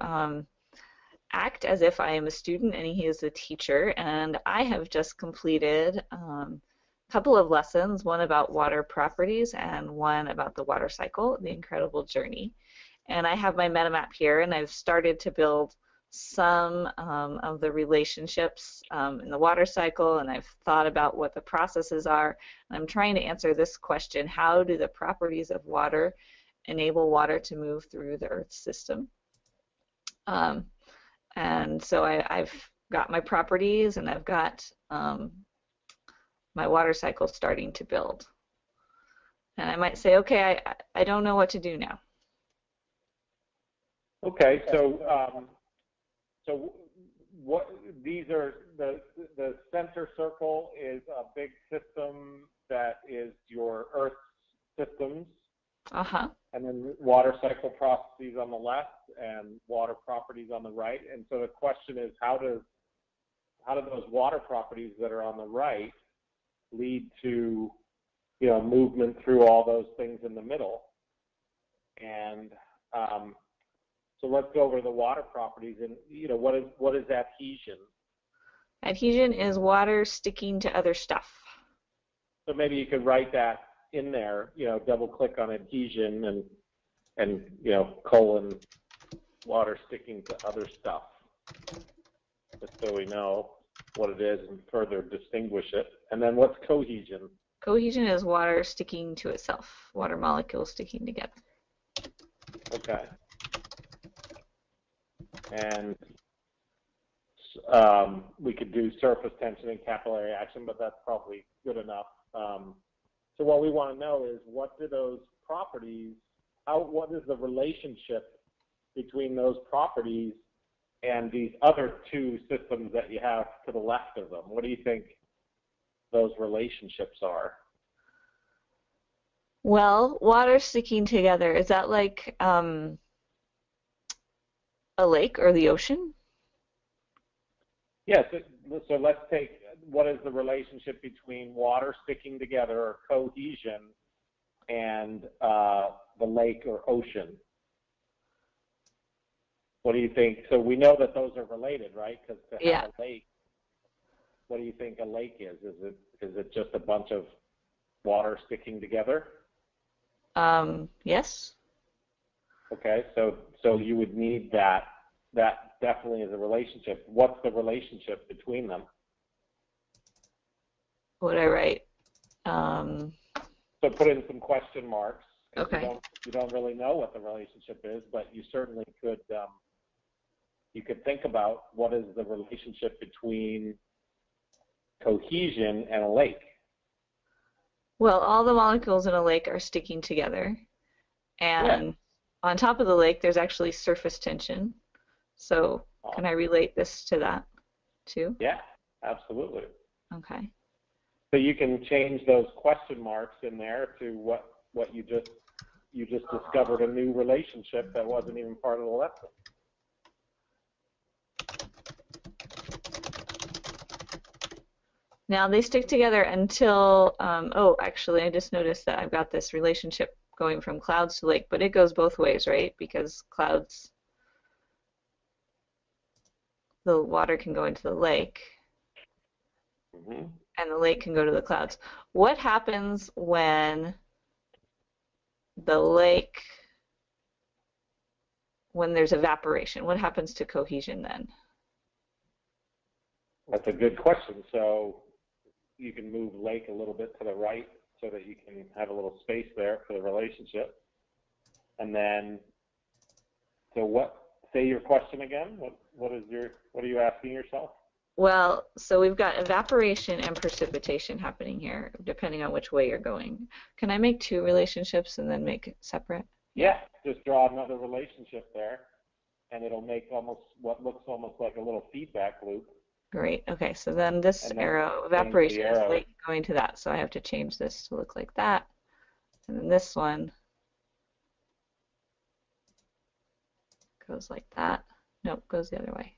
um, act as if I am a student and he is a teacher, and I have just completed um, a couple of lessons, one about water properties and one about the water cycle, the incredible journey. And I have my MetaMap here, and I've started to build some um, of the relationships um, in the water cycle, and I've thought about what the processes are. I'm trying to answer this question, how do the properties of water enable water to move through the Earth system? Um, and so I, have got my properties and I've got um, my water cycle starting to build. And I might say, okay, I, I don't know what to do now. Okay, so um, so what these are the the center circle is a big system that is your Earth systems. Uh-huh. And then water cycle processes on the left and water properties on the right. And so the question is how does how do those water properties that are on the right lead to you know movement through all those things in the middle? And um, so let's go over the water properties and you know what is what is adhesion? Adhesion is water sticking to other stuff. So maybe you could write that in there, you know, double click on adhesion and and you know colon water sticking to other stuff, just so we know what it is and further distinguish it. And then what's cohesion? Cohesion is water sticking to itself, water molecules sticking together. Okay and um, we could do surface tension and capillary action, but that's probably good enough. Um, so what we want to know is what do those properties, how, what is the relationship between those properties and these other two systems that you have to the left of them? What do you think those relationships are? Well, water sticking together, is that like um, a lake or the ocean? Yes. So, so let's take what is the relationship between water sticking together or cohesion and uh, the lake or ocean? What do you think? So we know that those are related, right? Because to have yeah. a lake, what do you think a lake is? Is it is it just a bunch of water sticking together? Um, yes. Okay, so so you would need that. That definitely is a relationship. What's the relationship between them? What would I write? Um, so put in some question marks. Okay. You don't, you don't really know what the relationship is, but you certainly could. Um, you could think about what is the relationship between cohesion and a lake. Well, all the molecules in a lake are sticking together, and yeah on top of the lake, there's actually surface tension. So can I relate this to that too? Yeah, absolutely. Okay. So you can change those question marks in there to what what you just you just discovered a new relationship that wasn't even part of the lesson. Now they stick together until, um, oh, actually, I just noticed that I've got this relationship going from clouds to lake, but it goes both ways, right? Because clouds, the water can go into the lake, mm-hmm. And the lake can go to the clouds. What happens when the lake, when there's evaporation? What happens to cohesion then? That's a good question. So you can move lake a little bit to the right so that you can have a little space there for the relationship. And then, so what? Say your question again. What what is your what are you asking yourself? Well, so we've got evaporation and precipitation happening here, depending on which way you're going. Can I make two relationships and then make it separate? Yeah, just draw another relationship there, and it'll make almost what looks almost like a little feedback loop. Great. Okay, so then this arrow, evaporation is late going to that, so I have to change this to look like that. And then this one goes like that. Nope, goes the other way.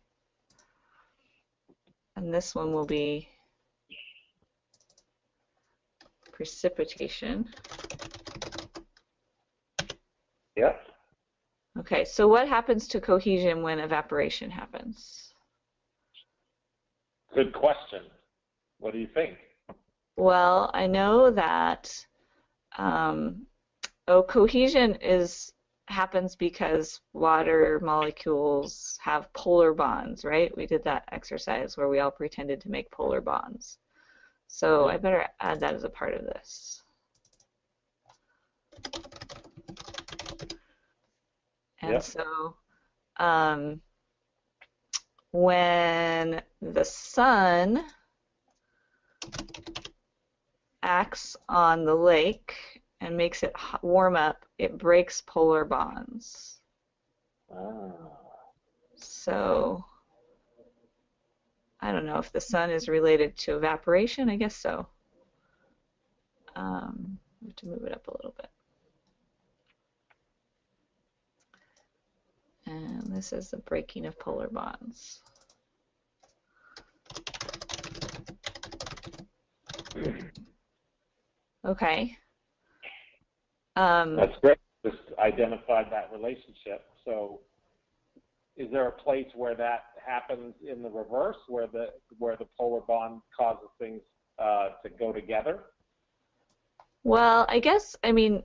And this one will be precipitation. Yep. Okay, so what happens to cohesion when evaporation happens? Good question. What do you think? Well, I know that um, oh, cohesion is happens because water molecules have polar bonds, right? We did that exercise where we all pretended to make polar bonds. So I better add that as a part of this. And Yep. so um, when the sun acts on the lake and makes it warm up, it breaks polar bonds. Ah. So I don't know if the sun is related to evaporation. I guess so. Um, I have to move it up a little bit. And this is the breaking of polar bonds. Okay. Um, That's great. Just identified that relationship. So, is there a place where that happens in the reverse, where the where the polar bond causes things uh, to go together? well, I guess, I mean,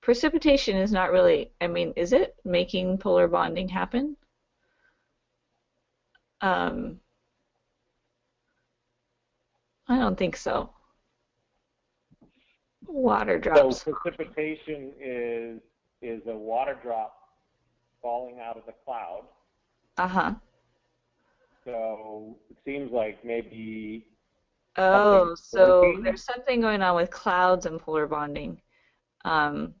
precipitation is not really, I mean, is it making polar bonding happen? Um, I don't think so. Water drops. So precipitation is is a water drop falling out of the cloud. Uh-huh. So it seems like maybe Oh, so there's something going on with clouds and polar bonding. Um,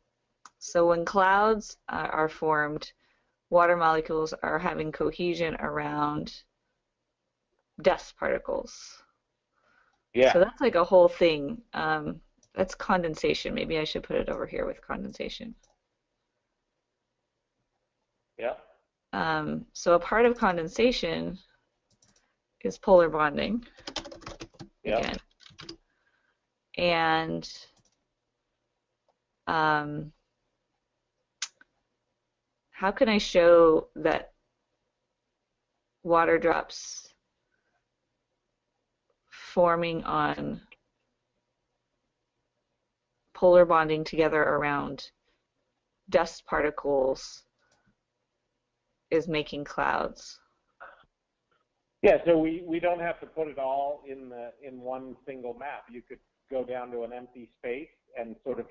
so when clouds uh, are formed, water molecules are having cohesion around dust particles. yeah. So that's like a whole thing. Um, that's condensation. Maybe I should put it over here with condensation. yeah. Um, so a part of condensation is polar bonding. Yeah. again. And um, how can I show that water drops forming on polar bonding together around dust particles is making clouds? Yeah, so we, we don't have to put it all in the in one single map. You could go down to an empty space and sort of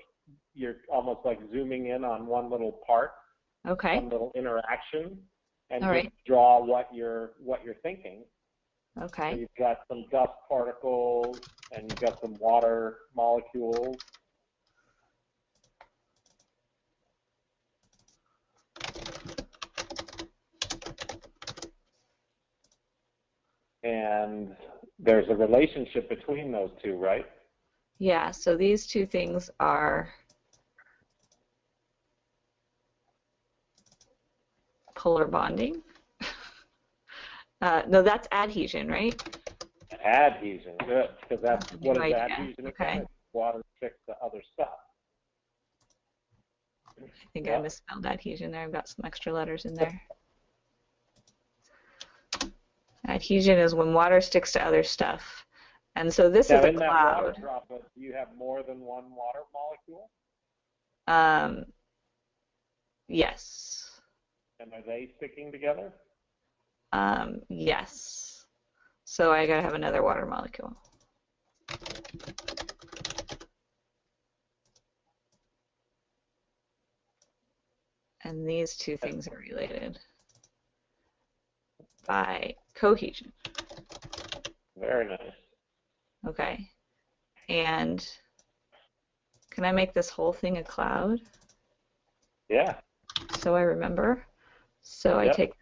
you're almost like zooming in on one little part, Okay. one little interaction, and just right. draw what you're what you're thinking. So Okay. you've got some dust particles and you've got some water molecules. And there's a relationship between those two, right? Yeah, so these two things are polar bonding. Uh, no, that's adhesion, right? Adhesion, good, because that's what is adhesion Okay. It's Water sticks to other stuff. I think I misspelled adhesion there. I've got some extra letters in there. Adhesion is when water sticks to other stuff. And so this Now, is a in that water cloud. droplet, do you have more than one water molecule? Um, yes. And are they sticking together? Um, yes. So I gotta have another water molecule. And these two things are related by cohesion. Very nice. Okay. And can I make this whole thing a cloud Yeah. so I remember? So I take,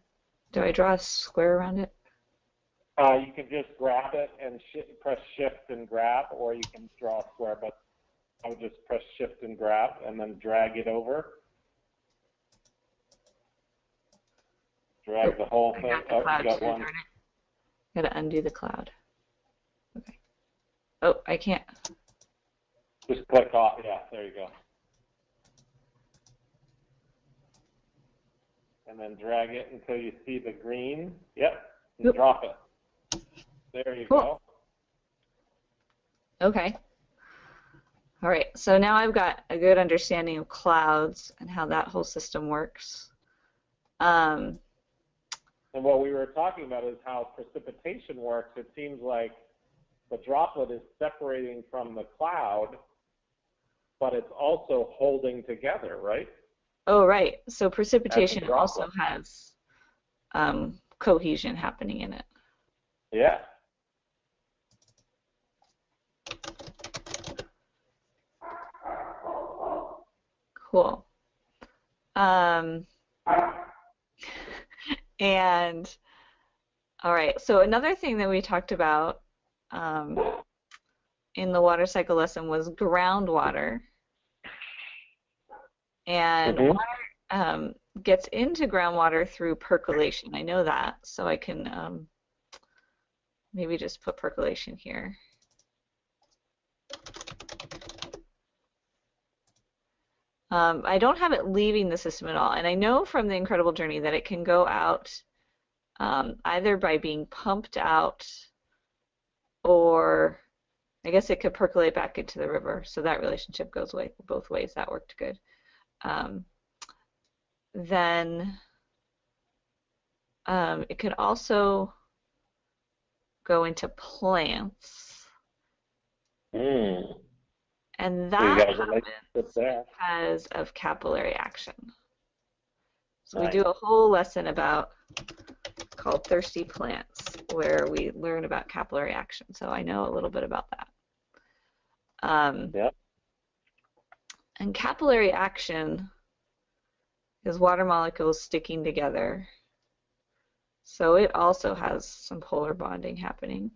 do I draw a square around it? Uh, you can just grab it and sh- press shift and grab, or you can draw a square, but I would just press shift and grab and then drag it over. Drag the whole I thing. Oh, you got one. It. Gotta undo the cloud. Okay. Oh, I can't. Just click off. Yeah, there you go. and then drag it until you see the green. Yep, and yep. drop it. There you cool. go. Okay. All right, so now I've got a good understanding of clouds and how that whole system works. Um, and what we were talking about is how precipitation works. It seems like the droplet is separating from the cloud, but it's also holding together, right? Oh, right. So precipitation also has um, cohesion happening in it. Yeah. Cool. Um, and all right, so another thing that we talked about um, in the water cycle lesson was groundwater. And mm-hmm. water um, gets into groundwater through percolation. I know that, so I can um, maybe just put percolation here. Um, I don't have it leaving the system at all, and I know from the Incredible Journey that it can go out um, either by being pumped out or I guess it could percolate back into the river. So that relationship goes away both ways. That worked good. Um, then um, it could also go into plants. Mm. And that happens because of capillary action. So nice. we do a whole lesson about called Thirsty Plants where we learn about capillary action. So I know a little bit about that. Um, yep. And capillary action is water molecules sticking together. So it also has some polar bonding happening.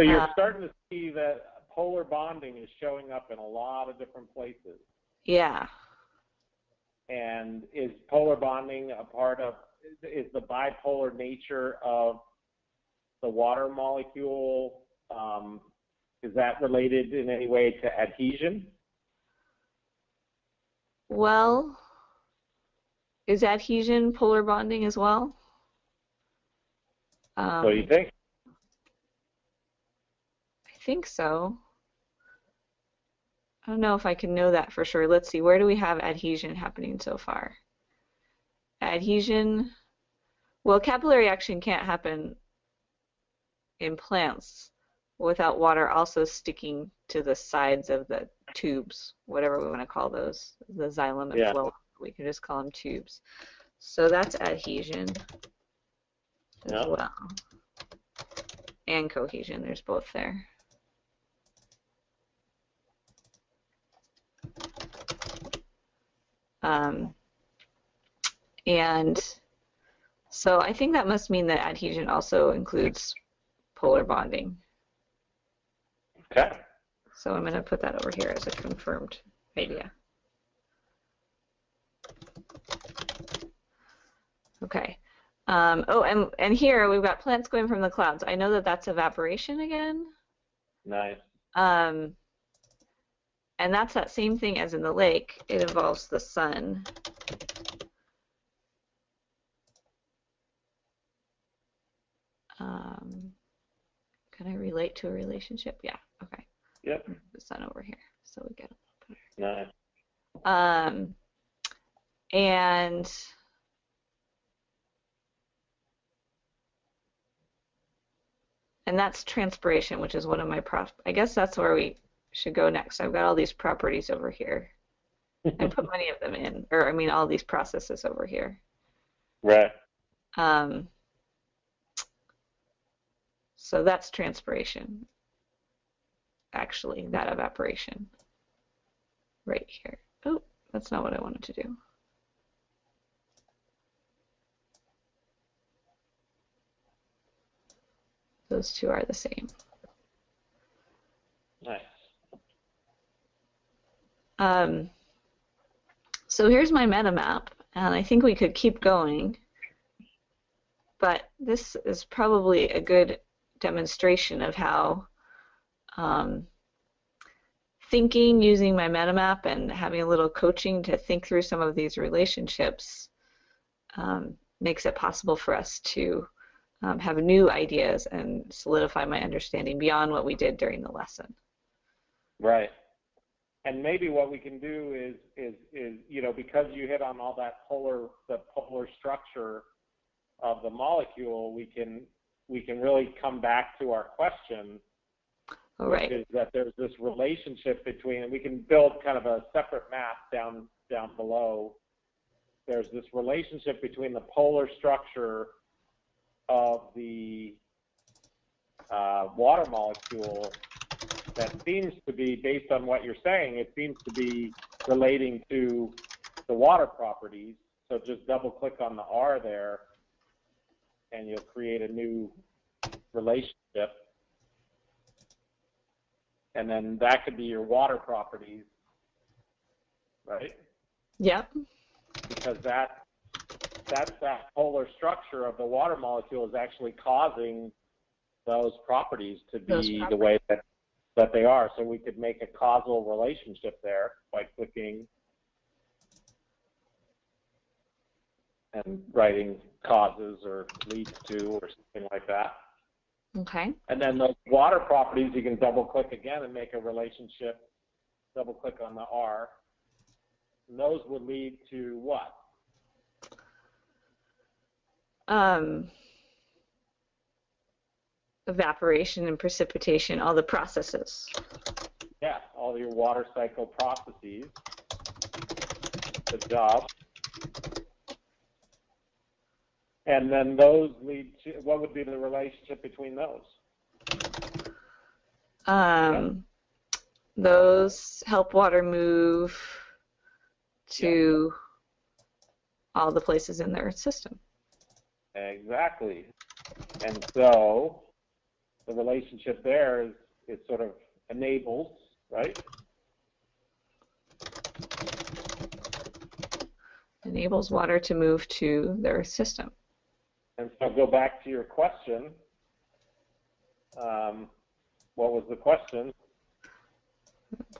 So you're uh, starting to see that polar bonding is showing up in a lot of different places. Yeah. And is polar bonding a part of is the bipolar nature of the water molecule um, is that related in any way to adhesion? Well, is adhesion polar bonding as well? Um, what do you think? Think so. I don't know if I can know that for sure. Let's see, where do we have adhesion happening so far? Adhesion, well, capillary action can't happen in plants without water also sticking to the sides of the tubes, whatever we want to call those, the xylem and yeah. phloem. We can just call them tubes. So that's adhesion as yep. well. And cohesion, there's both there. Um, and so I think that must mean that adhesion also includes polar bonding. Okay. So I'm going to put that over here as a confirmed idea. Okay. Um, oh, and, and here we've got plants going from the clouds. I know that that's evaporation again. Nice. Um, and that's that same thing as in the lake. It involves the sun. Um, can I relate to a relationship? Yeah, okay. Yep. The sun over here, so we get a little better. Nice. Um, and and that's transpiration, which is one of my prof. I guess that's where we should go next. I've got all these properties over here. I put many of them in, or I mean all these processes over here. Right. Um, so that's transpiration, actually, that evaporation right here. Oh, that's not what I wanted to do. Those two are the same. Nice. Um, so here's my meta map, and I think we could keep going, but this is probably a good demonstration of how um, thinking using my MetaMap and having a little coaching to think through some of these relationships um, makes it possible for us to um, have new ideas and solidify my understanding beyond what we did during the lesson. Right. And maybe what we can do is is is you know because you hit on all that polar the polar structure of the molecule, we can we can really come back to our question, All right. which is that there's this relationship between, and we can build kind of a separate map down down below. There's this relationship between the polar structure of the uh, water molecule that seems to be, based on what you're saying, it seems to be relating to the water properties. So just double click on the R there and you'll create a new relationship. And then that could be your water properties, right? Yep. Because that that's that polar structure of the water molecule is actually causing those properties to be the way that that they are. So we could make a causal relationship there by clicking and writing causes or leads to or something like that. Okay. And then those water properties, you can double click again and make a relationship. Double click on the R. And those would lead to what? Um, evaporation and precipitation, all the processes. Yeah, all your water cycle processes. Good job. And then those lead to, what would be the relationship between those? Um, those help water move to all the places in their system. Exactly. And so the relationship there is it sort of enables, right? Enables water to move to their system. And so go back to your question. Um, what was the question?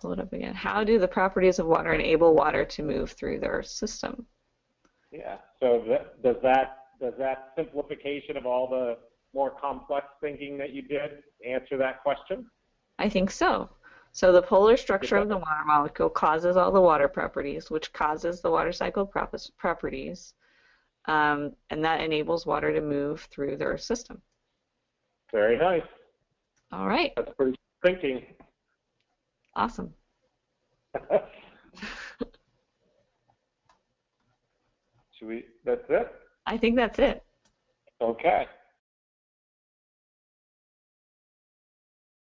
Pull it up again. How do the properties of water enable water to move through their system? Yeah. So that, does that does that simplification of all the more complex thinking that you did answer that question? I think so. So the polar structure of the water molecule causes all the water properties, which causes the water cycle prop- properties, um, and that enables water to move through the Earth system. Very nice. All right, That's pretty thinking. awesome. Should we? That's it. I think that's it. Okay.